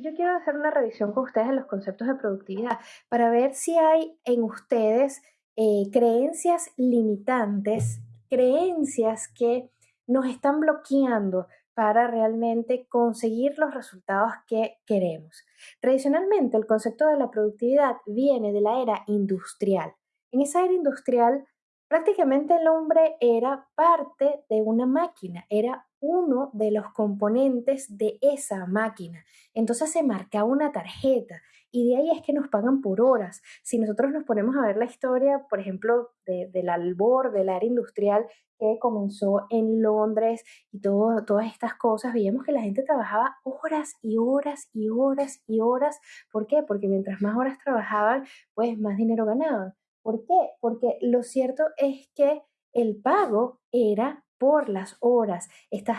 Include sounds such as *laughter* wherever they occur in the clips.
yo quiero hacer una revisión con ustedes de los conceptos de productividad para ver si hay en ustedes eh, creencias limitantes, creencias que nos están bloqueando para realmente conseguir los resultados que queremos. Tradicionalmente, el concepto de la productividad viene de la era industrial. En esa era industrial, prácticamente el hombre era parte de una máquina, era uno de los componentes de esa máquina. Entonces se marcaba una tarjeta y de ahí es que nos pagan por horas. Si nosotros nos ponemos a ver la historia, por ejemplo, del albor del área industrial que comenzó en Londres y todas estas cosas, veíamos que la gente trabajaba horas y horas y horas y horas. ¿Por qué? Porque mientras más horas trabajaban, pues más dinero ganaban. ¿Por qué? Porque lo cierto es que el pago era por las horas. Estás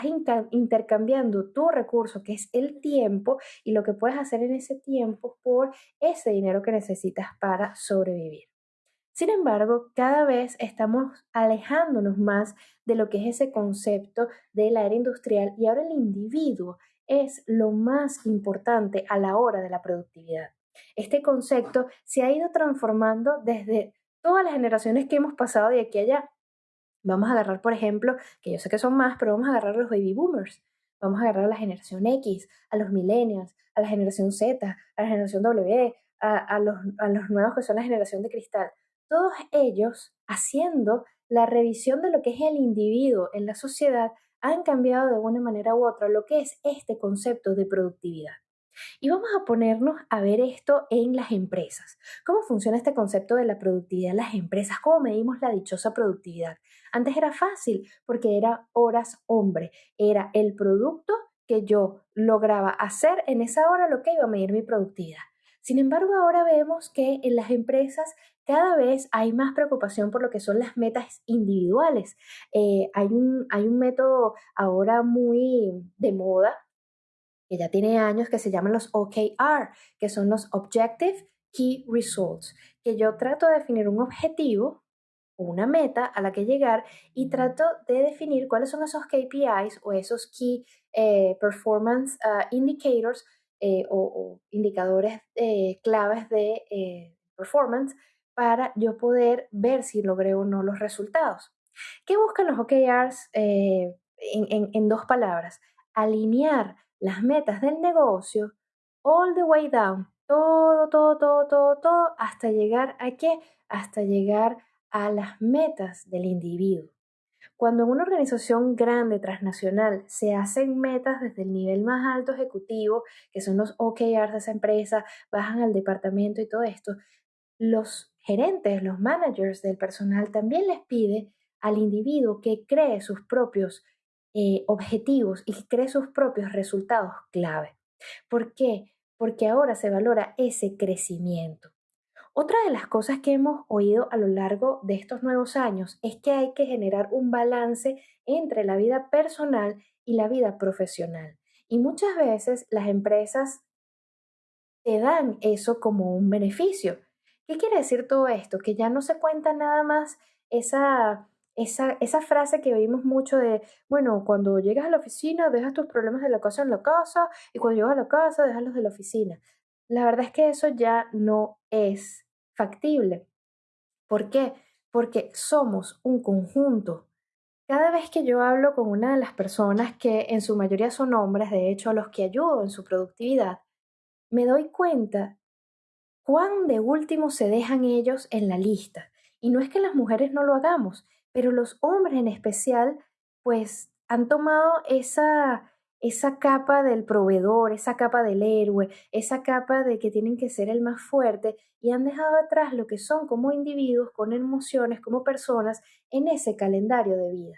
intercambiando tu recurso, que es el tiempo, y lo que puedes hacer en ese tiempo por ese dinero que necesitas para sobrevivir. Sin embargo, cada vez estamos alejándonos más de lo que es ese concepto de la era industrial y ahora el individuo es lo más importante a la hora de la productividad. Este concepto se ha ido transformando desde todas las generaciones que hemos pasado de aquí a allá. Vamos a agarrar, por ejemplo, que yo sé que son más, pero vamos a agarrar a los baby boomers. Vamos a agarrar a la generación X, a los millennials, a la generación Z, a la generación W, a, los, a los nuevos que son la generación de cristal. Todos ellos, haciendo la revisión de lo que es el individuo en la sociedad, han cambiado de una manera u otra lo que es este concepto de productividad. Y vamos a ponernos a ver esto en las empresas. ¿Cómo funciona este concepto de la productividad en las empresas? ¿Cómo medimos la dichosa productividad? Antes era fácil porque era horas hombre, era el producto que yo lograba hacer en esa hora lo que iba a medir mi productividad. Sin embargo, ahora vemos que en las empresas cada vez hay más preocupación por lo que son las metas individuales. Eh, hay, un, hay un método ahora muy de moda que ya tiene años, que se llaman los OKR, que son los Objective Key Results, que yo trato de definir un objetivo o una meta a la que llegar y trato de definir cuáles son esos KPIs o esos Key eh, Performance ah, Indicators eh, o, indicadores eh, claves de performance para yo poder ver si logré o no los resultados. ¿Qué buscan los OKRs en dos palabras? Alinear las metas del negocio all the way down, todo, todo, todo, todo, todo, hasta llegar a qué? Hasta llegar a las metas del individuo. Cuando en una organización grande, transnacional, se hacen metas desde el nivel más alto ejecutivo, que son los OKRs de esa empresa, bajan al departamento y todo esto, los gerentes, los managers del personal también les pide al individuo que cree sus propios eh, objetivos y cree sus propios resultados clave. ¿Por qué? Porque ahora se valora ese crecimiento. Otra de las cosas que hemos oído a lo largo de estos nuevos años es que hay que generar un balance entre la vida personal y la vida profesional. Y muchas veces las empresas te dan eso como un beneficio. ¿Qué quiere decir todo esto? Que ya no se cuenta nada más esa esa, esa frase que oímos mucho de, bueno, cuando llegas a la oficina, dejas tus problemas de la casa en la casa y cuando llegas a la casa, dejas los de la oficina. La verdad es que eso ya no es factible. ¿Por qué? Porque somos un conjunto. Cada vez que yo hablo con una de las personas que en su mayoría son hombres, de hecho a los que ayudo en su productividad, me doy cuenta cuán de último se dejan ellos en la lista. Y no es que las mujeres no lo hagamos, pero los hombres en especial, pues han tomado esa, esa capa del proveedor, esa capa del héroe, esa capa de que tienen que ser el más fuerte y han dejado atrás lo que son como individuos, con emociones, como personas en ese calendario de vida.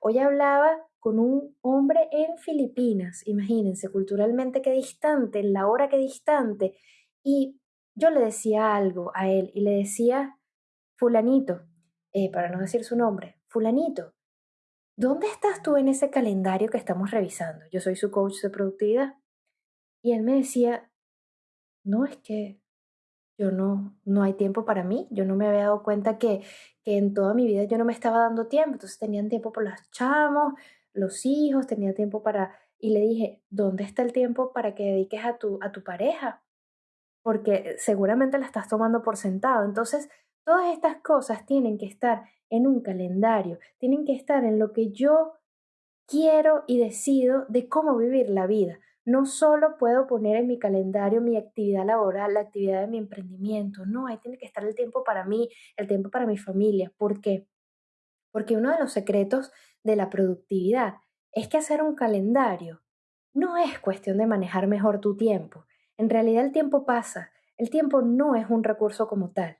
Hoy hablaba con un hombre en Filipinas, imagínense, culturalmente qué distante, en la hora que distante, y yo le decía algo a él y le decía, fulanito, eh, para no decir su nombre, fulanito, ¿dónde estás tú en ese calendario que estamos revisando? Yo soy su coach de productividad. Y él me decía, no, es que yo no, no hay tiempo para mí, yo no me había dado cuenta que, que en toda mi vida yo no me estaba dando tiempo, entonces tenían tiempo por los chamos, los hijos, tenía tiempo para y le dije, ¿dónde está el tiempo para que dediques a tu, a tu pareja? Porque seguramente la estás tomando por sentado. Entonces, todas estas cosas tienen que estar en un calendario, tienen que estar en lo que yo quiero y decido de cómo vivir la vida. No solo puedo poner en mi calendario mi actividad laboral, la actividad de mi emprendimiento, no, ahí tiene que estar el tiempo para mí, el tiempo para mi familia. ¿Por qué? Porque uno de los secretos de la productividad es que hacer un calendario no es cuestión de manejar mejor tu tiempo. En realidad el tiempo pasa, el tiempo no es un recurso como tal.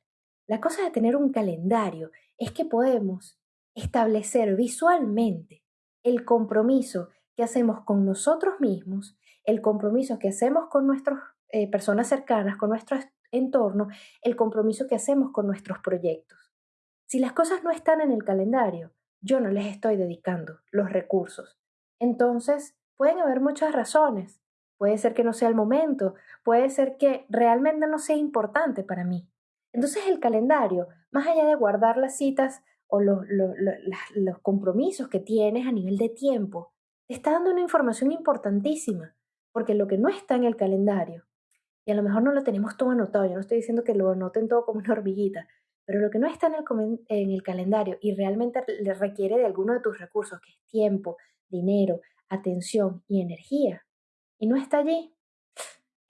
La cosa de tener un calendario es que podemos establecer visualmente el compromiso que hacemos con nosotros mismos, el compromiso que hacemos con nuestras eh, personas cercanas, con nuestro entorno, el compromiso que hacemos con nuestros proyectos. Si las cosas no están en el calendario, yo no les estoy dedicando los recursos. Entonces, pueden haber muchas razones. Puede ser que no sea el momento, puede ser que realmente no sea importante para mí. Entonces el calendario, más allá de guardar las citas o los, los, compromisos que tienes a nivel de tiempo, te está dando una información importantísima, porque lo que no está en el calendario, y a lo mejor no lo tenemos todo anotado, yo no estoy diciendo que lo anoten todo como una *laughs* hormiguita, pero lo que no está en el, en el calendario y realmente le requiere de alguno de tus recursos, que es tiempo, dinero, atención y energía, y no está allí,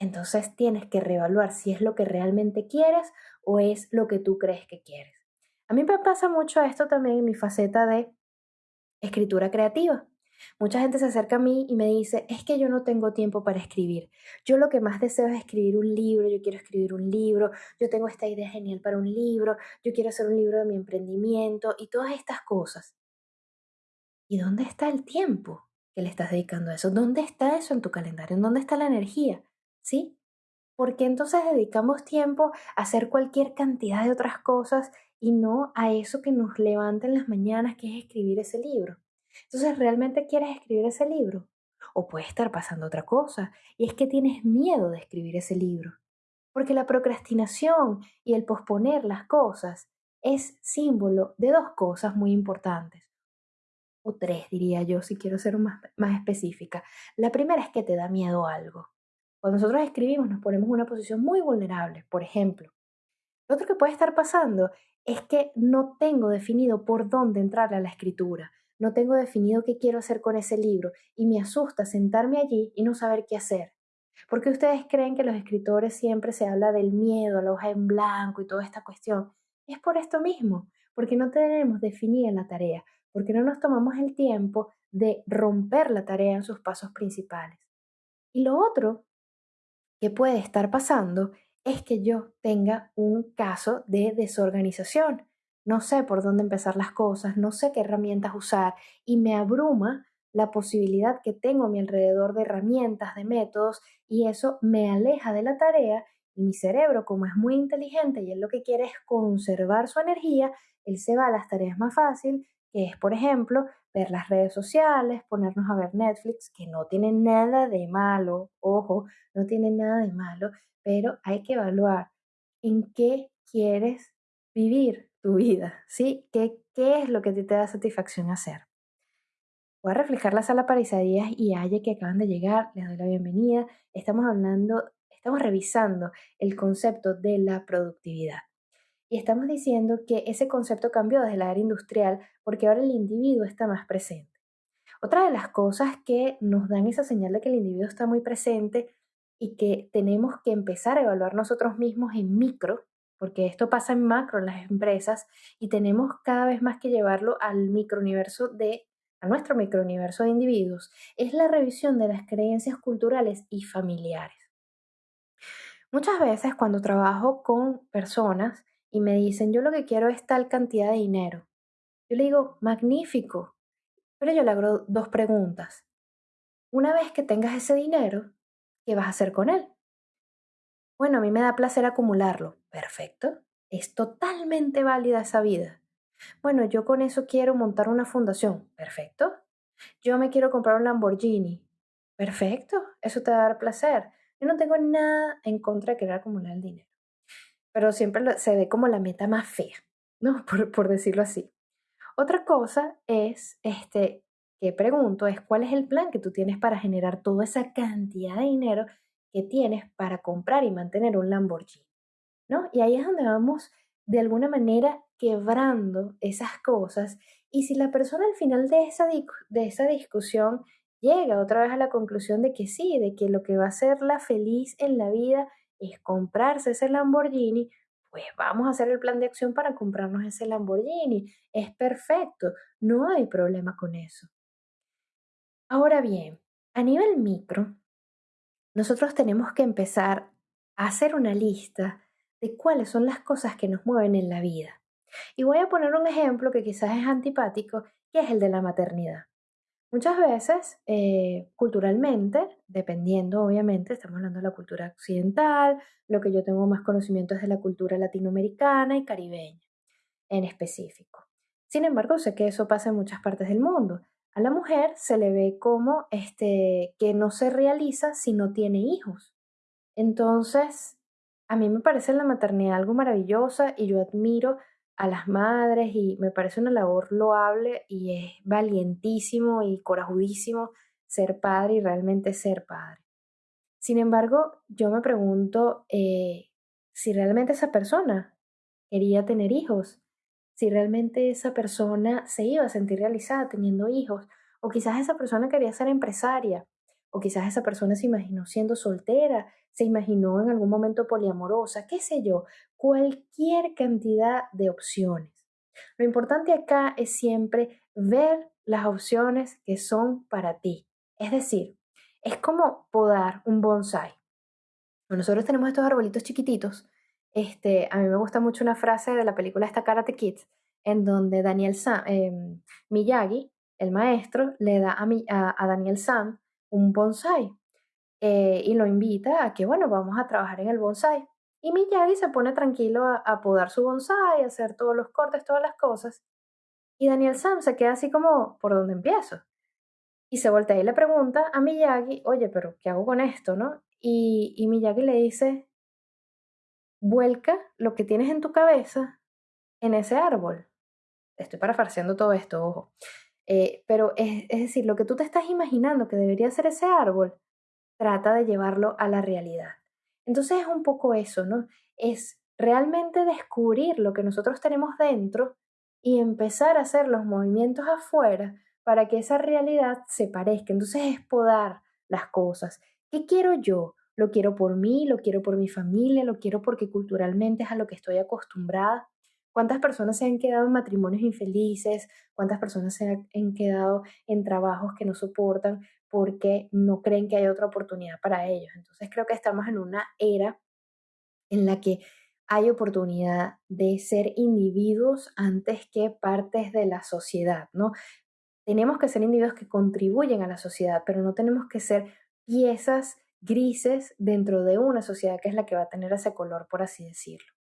entonces tienes que reevaluar si es lo que realmente quieres o es lo que tú crees que quieres. A mí me pasa mucho esto también en mi faceta de escritura creativa. Mucha gente se acerca a mí y me dice, es que yo no tengo tiempo para escribir. Yo lo que más deseo es escribir un libro, yo quiero escribir un libro, yo tengo esta idea genial para un libro, yo quiero hacer un libro de mi emprendimiento y todas estas cosas. ¿Y dónde está el tiempo que le estás dedicando a eso? ¿Dónde está eso en tu calendario? ¿En dónde está la energía? ¿Sí? Porque entonces dedicamos tiempo a hacer cualquier cantidad de otras cosas y no a eso que nos levanta en las mañanas, que es escribir ese libro. Entonces, ¿realmente quieres escribir ese libro? O puede estar pasando otra cosa, y es que tienes miedo de escribir ese libro. Porque la procrastinación y el posponer las cosas es símbolo de dos cosas muy importantes. O tres, diría yo, si quiero ser más, más específica. La primera es que te da miedo algo. Cuando nosotros escribimos nos ponemos en una posición muy vulnerable, por ejemplo. Lo otro que puede estar pasando es que no tengo definido por dónde entrar a la escritura, no tengo definido qué quiero hacer con ese libro y me asusta sentarme allí y no saber qué hacer. ¿Por qué ustedes creen que los escritores siempre se habla del miedo, la hoja en blanco y toda esta cuestión? Es por esto mismo, porque no tenemos definida la tarea, porque no nos tomamos el tiempo de romper la tarea en sus pasos principales. Y lo otro que puede estar pasando es que yo tenga un caso de desorganización. No sé por dónde empezar las cosas, no sé qué herramientas usar y me abruma la posibilidad que tengo a mi alrededor de herramientas, de métodos y eso me aleja de la tarea y mi cerebro, como es muy inteligente y él lo que quiere es conservar su energía, él se va a las tareas más fáciles, que es, por ejemplo, ver las redes sociales, ponernos a ver Netflix, que no tiene nada de malo, ojo, no tiene nada de malo, pero hay que evaluar en qué quieres vivir tu vida, ¿sí? ¿Qué, es lo que te da satisfacción hacer? Voy a reflejar la sala para Isaías y Aye que acaban de llegar, les doy la bienvenida. Estamos hablando, estamos revisando el concepto de la productividad. Y estamos diciendo que ese concepto cambió desde la era industrial porque ahora el individuo está más presente. Otra de las cosas que nos dan esa señal de que el individuo está muy presente y que tenemos que empezar a evaluar nosotros mismos en micro, porque esto pasa en macro en las empresas y tenemos cada vez más que llevarlo al microuniverso de a nuestro microuniverso de individuos, es la revisión de las creencias culturales y familiares. Muchas veces cuando trabajo con personas y me dicen, yo lo que quiero es tal cantidad de dinero, yo le digo, magnífico, pero yo le hago dos preguntas. Una vez que tengas ese dinero, ¿qué vas a hacer con él? Bueno, a mí me da placer acumularlo. Perfecto. Es totalmente válida esa vida. Bueno, yo con eso quiero montar una fundación. Perfecto. Yo me quiero comprar un Lamborghini. Perfecto. Eso te va a dar placer. Yo no tengo nada en contra de querer acumular el dinero. Pero siempre se ve como la meta más fea, ¿no? *laughs* Por, decirlo así. Otra cosa es este, que pregunto es cuál es el plan que tú tienes para generar toda esa cantidad de dinero que tienes para comprar y mantener un Lamborghini, ¿no? Y ahí es donde vamos de alguna manera quebrando esas cosas y si la persona al final de esa, de esa discusión llega otra vez a la conclusión de que sí, de que lo que va a hacerla feliz en la vida es comprarse ese Lamborghini, pues vamos a hacer el plan de acción para comprarnos ese Lamborghini. Es perfecto, no hay problema con eso. Ahora bien, a nivel micro, nosotros tenemos que empezar a hacer una lista de cuáles son las cosas que nos mueven en la vida. Y voy a poner un ejemplo que quizás es antipático, que es el de la maternidad. Muchas veces, eh, culturalmente, dependiendo obviamente, estamos hablando de la cultura occidental, lo que yo tengo más conocimiento es de la cultura latinoamericana y caribeña en específico. Sin embargo, sé que eso pasa en muchas partes del mundo. A la mujer se le ve como este, que no se realiza si no tiene hijos. Entonces, a mí me parece la maternidad algo maravillosa y yo admiro a las madres y me parece una labor loable y es valientísimo y corajudísimo ser padre y realmente ser padre. Sin embargo, yo me pregunto eh, si realmente esa persona quería tener hijos, si realmente esa persona se iba a sentir realizada teniendo hijos, o quizás esa persona quería ser empresaria, o quizás esa persona se imaginó siendo soltera se imaginó en algún momento poliamorosa, qué sé yo, cualquier cantidad de opciones. Lo importante acá es siempre ver las opciones que son para ti. Es decir, es como podar un bonsai. Nosotros tenemos estos arbolitos chiquititos. Este, a mí me gusta mucho una frase de la película esta Karate Kid, en donde Daniel Sam, em, Miyagi, el maestro, le da a, a, a Daniel Sam un bonsai eh, y lo invita a que, bueno, vamos a trabajar en el bonsai. Y Miyagi se pone tranquilo a, podar su bonsai, a hacer todos los cortes, todas las cosas. Y Daniel Sam se queda así como, ¿por dónde empiezo? Y se voltea y le pregunta a Miyagi, oye, pero ¿qué hago con esto, no? Y, y Miyagi le dice, vuelca lo que tienes en tu cabeza en ese árbol. Estoy parafraseando todo esto, ojo. Eh, pero es, es decir, lo que tú te estás imaginando que debería ser ese árbol, trata de llevarlo a la realidad. Entonces es un poco eso, ¿no? Es realmente descubrir lo que nosotros tenemos dentro y empezar a hacer los movimientos afuera para que esa realidad se parezca. Entonces es podar las cosas. ¿Qué quiero yo? Lo quiero por mí, lo quiero por mi familia, lo quiero porque culturalmente es a lo que estoy acostumbrada. ¿Cuántas personas se han quedado en matrimonios infelices? ¿Cuántas personas se han quedado en trabajos que no soportan porque no creen que hay otra oportunidad para ellos. Entonces creo que estamos en una era en la que hay oportunidad de ser individuos antes que partes de la sociedad, ¿no? Tenemos que ser individuos que contribuyen a la sociedad, pero no tenemos que ser piezas grises dentro de una sociedad que es la que va a tener ese color, por así decirlo.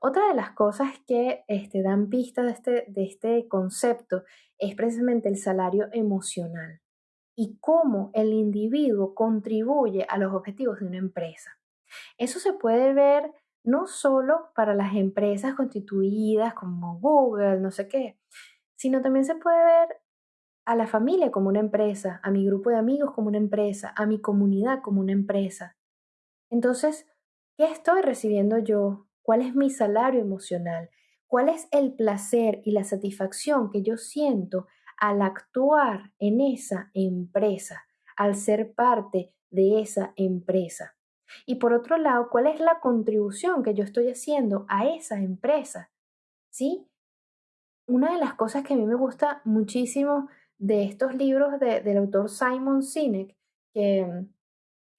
Otra de las cosas que este, dan pista de este, de este concepto es precisamente el salario emocional y cómo el individuo contribuye a los objetivos de una empresa. Eso se puede ver no solo para las empresas constituidas como Google, no sé qué, sino también se puede ver a la familia como una empresa, a mi grupo de amigos como una empresa, a mi comunidad como una empresa. Entonces, ¿qué estoy recibiendo yo? ¿Cuál es mi salario emocional? ¿Cuál es el placer y la satisfacción que yo siento al actuar en esa empresa, al ser parte de esa empresa. Y por otro lado, ¿cuál es la contribución que yo estoy haciendo a esa empresa? ¿Sí? Una de las cosas que a mí me gusta muchísimo de estos libros del autor Simon Sinek, que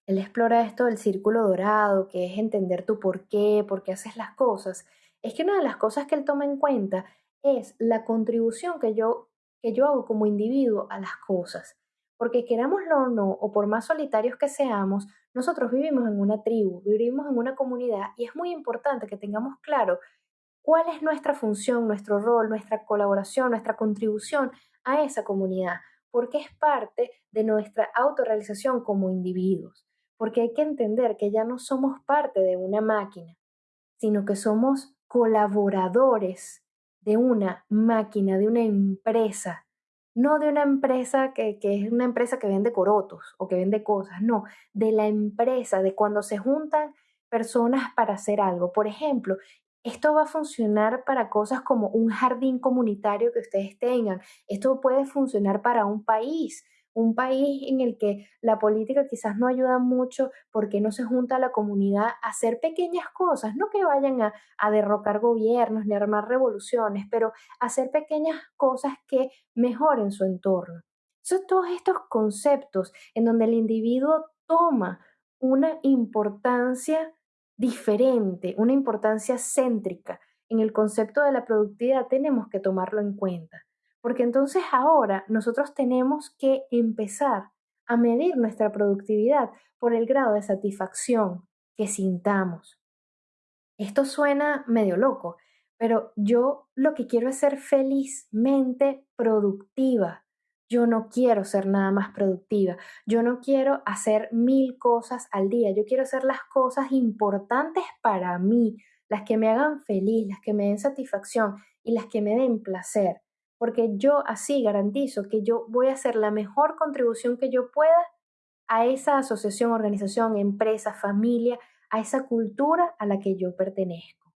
él explora esto del círculo dorado, que es entender tu por qué, por qué haces las cosas, es que una de las cosas que él toma en cuenta es la contribución que yo que yo hago como individuo a las cosas. Porque querámoslo o no, o por más solitarios que seamos, nosotros vivimos en una tribu, vivimos en una comunidad y es muy importante que tengamos claro cuál es nuestra función, nuestro rol, nuestra colaboración, nuestra contribución a esa comunidad, porque es parte de nuestra autorrealización como individuos, porque hay que entender que ya no somos parte de una máquina, sino que somos colaboradores de una máquina, de una empresa no de una empresa que, es una empresa que vende corotos o que vende cosas, no, de la empresa, de cuando se juntan personas para hacer algo. Por ejemplo, esto va a funcionar para cosas como un jardín comunitario que ustedes tengan. Esto puede funcionar para un país un país en el que la política quizás no ayuda mucho porque no se junta a la comunidad a hacer pequeñas cosas, no que vayan a, derrocar gobiernos ni armar revoluciones, pero hacer pequeñas cosas que mejoren su entorno. Son todos estos conceptos en donde el individuo toma una importancia diferente, una importancia céntrica. En el concepto de la productividad tenemos que tomarlo en cuenta. Porque entonces ahora nosotros tenemos que empezar a medir nuestra productividad por el grado de satisfacción que sintamos. Esto suena medio loco, pero yo lo que quiero es ser felizmente productiva. Yo no quiero ser nada más productiva. Yo no quiero hacer mil cosas al día. Yo quiero hacer las cosas importantes para mí, las que me hagan feliz, las que me den satisfacción y las que me den placer porque yo así garantizo que yo voy a hacer la mejor contribución que yo pueda a esa asociación, organización, empresa, familia, a esa cultura a la que yo pertenezco.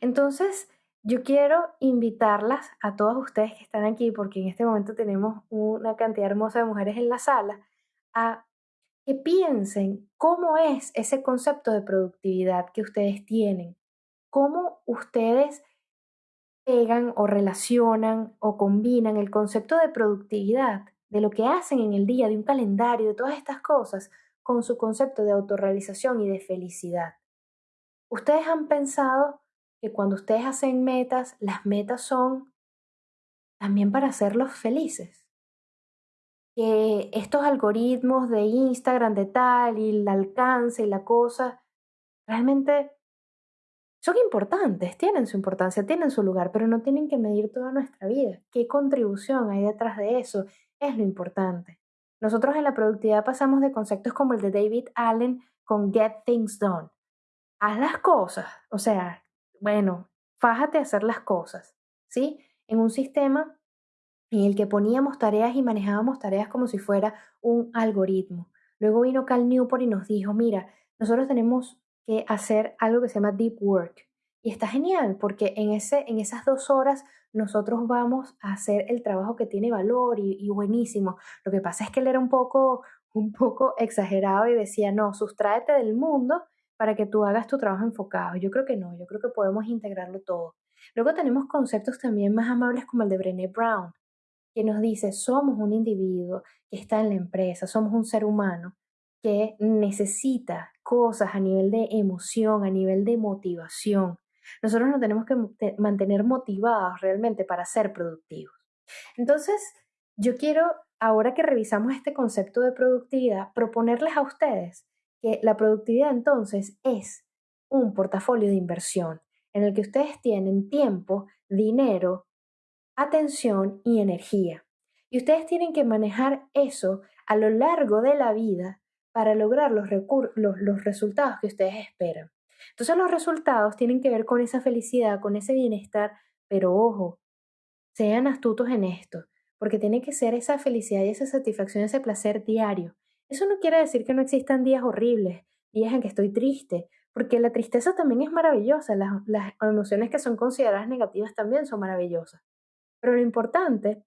Entonces, yo quiero invitarlas a todas ustedes que están aquí, porque en este momento tenemos una cantidad hermosa de mujeres en la sala, a que piensen cómo es ese concepto de productividad que ustedes tienen, cómo ustedes pegan o relacionan o combinan el concepto de productividad, de lo que hacen en el día, de un calendario, de todas estas cosas, con su concepto de autorrealización y de felicidad. Ustedes han pensado que cuando ustedes hacen metas, las metas son también para hacerlos felices. Que estos algoritmos de Instagram, de tal, y el alcance y la cosa, realmente son importantes, tienen su importancia, tienen su lugar, pero no tienen que medir toda nuestra vida. ¿Qué contribución hay detrás de eso? Es lo importante. Nosotros en la productividad pasamos de conceptos como el de David Allen con Get Things Done. Haz las cosas, o sea, bueno, fájate a hacer las cosas, ¿sí? En un sistema en el que poníamos tareas y manejábamos tareas como si fuera un algoritmo. Luego vino Cal Newport y nos dijo, mira, nosotros tenemos que hacer algo que se llama deep work. Y está genial porque en, ese, en esas dos horas nosotros vamos a hacer el trabajo que tiene valor y, buenísimo. Lo que pasa es que él era un poco, *laughs* un poco exagerado y decía, no, sustráete del mundo para que tú hagas tu trabajo enfocado. Yo creo que no, yo creo que podemos integrarlo todo. Luego tenemos conceptos también más amables como el de Brené Brown, que nos dice, somos un individuo que está en la empresa, somos un ser humano que necesita cosas a nivel de emoción, a nivel de motivación. Nosotros nos tenemos que mantener motivados realmente para ser productivos. Entonces, yo quiero, ahora que revisamos este concepto de productividad, proponerles a ustedes que la productividad entonces es un portafolio de inversión en el que ustedes tienen tiempo, dinero, atención y energía. Y ustedes tienen que manejar eso a lo largo de la vida para lograr los, los, resultados que ustedes esperan. Entonces los resultados tienen que ver con esa felicidad, con ese bienestar, pero ojo, sean astutos en esto, porque tiene que ser esa felicidad y esa satisfacción, ese placer diario. Eso no quiere decir que no existan días horribles, días en que estoy triste, porque la tristeza también es maravillosa, las, las emociones que son consideradas negativas también son maravillosas. Pero lo importante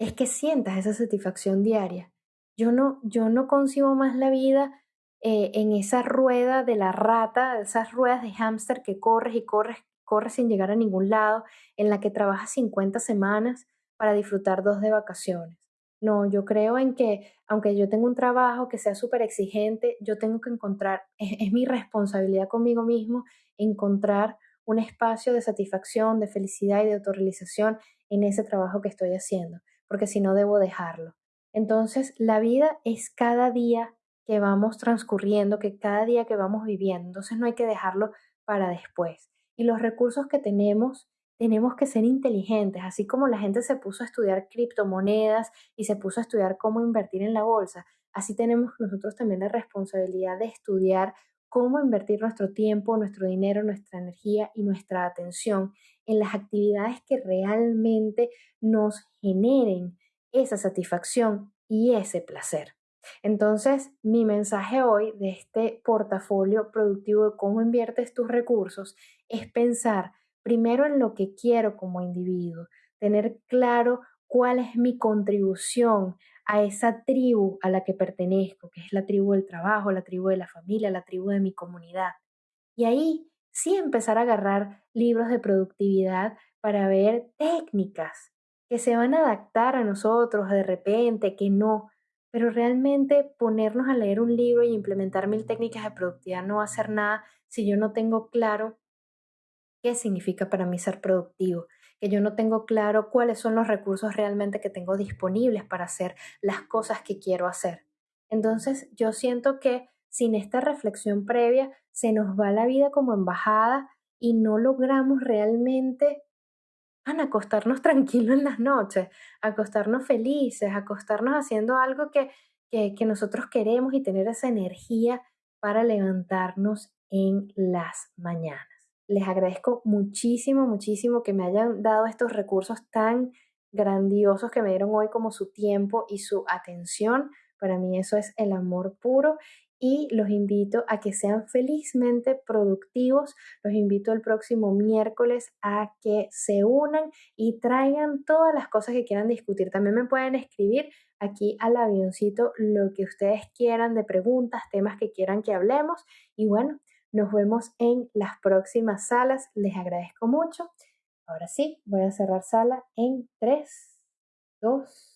es que sientas esa satisfacción diaria yo no, yo no concibo más la vida eh, en esa rueda de la rata, esas ruedas de hámster que corres y corres, corres sin llegar a ningún lado, en la que trabajas 50 semanas para disfrutar dos de vacaciones. No, yo creo en que aunque yo tengo un trabajo que sea súper exigente, yo tengo que encontrar, *laughs* es, es mi responsabilidad conmigo mismo, encontrar un espacio de satisfacción, de felicidad y de autorrealización en ese trabajo que estoy haciendo, porque si no debo dejarlo. Entonces, la vida es cada día que vamos transcurriendo, que cada día que vamos viviendo. Entonces, no hay que dejarlo para después. Y los recursos que tenemos, tenemos que ser inteligentes, así como la gente se puso a estudiar criptomonedas y se puso a estudiar cómo invertir en la bolsa. Así tenemos nosotros también la responsabilidad de estudiar cómo invertir nuestro tiempo, nuestro dinero, nuestra energía y nuestra atención en las actividades que realmente nos generen esa satisfacción y ese placer. Entonces, mi mensaje hoy de este portafolio productivo de cómo inviertes tus recursos es pensar primero en lo que quiero como individuo, tener claro cuál es mi contribución a esa tribu a la que pertenezco, que es la tribu del trabajo, la tribu de la familia, la tribu de mi comunidad. Y ahí sí empezar a agarrar libros de productividad para ver técnicas que se van a adaptar a nosotros de repente, que no, pero realmente ponernos a leer un libro y implementar mil técnicas de productividad no va a hacer nada si yo no tengo claro qué significa para mí ser productivo, que yo no tengo claro cuáles son los recursos realmente que tengo disponibles para hacer las cosas que quiero hacer. Entonces yo siento que sin esta reflexión previa se nos va la vida como embajada y no logramos realmente acostarnos tranquilos en las noches, acostarnos felices, acostarnos haciendo algo que, que, que nosotros queremos y tener esa energía para levantarnos en las mañanas. Les agradezco muchísimo, muchísimo que me hayan dado estos recursos tan grandiosos que me dieron hoy como su tiempo y su atención. Para mí eso es el amor puro y los invito a que sean felizmente productivos. Los invito el próximo miércoles a que se unan y traigan todas las cosas que quieran discutir. También me pueden escribir aquí al avioncito lo que ustedes quieran de preguntas, temas que quieran que hablemos. Y bueno, nos vemos en las próximas salas. Les agradezco mucho. Ahora sí, voy a cerrar sala en 3, 2,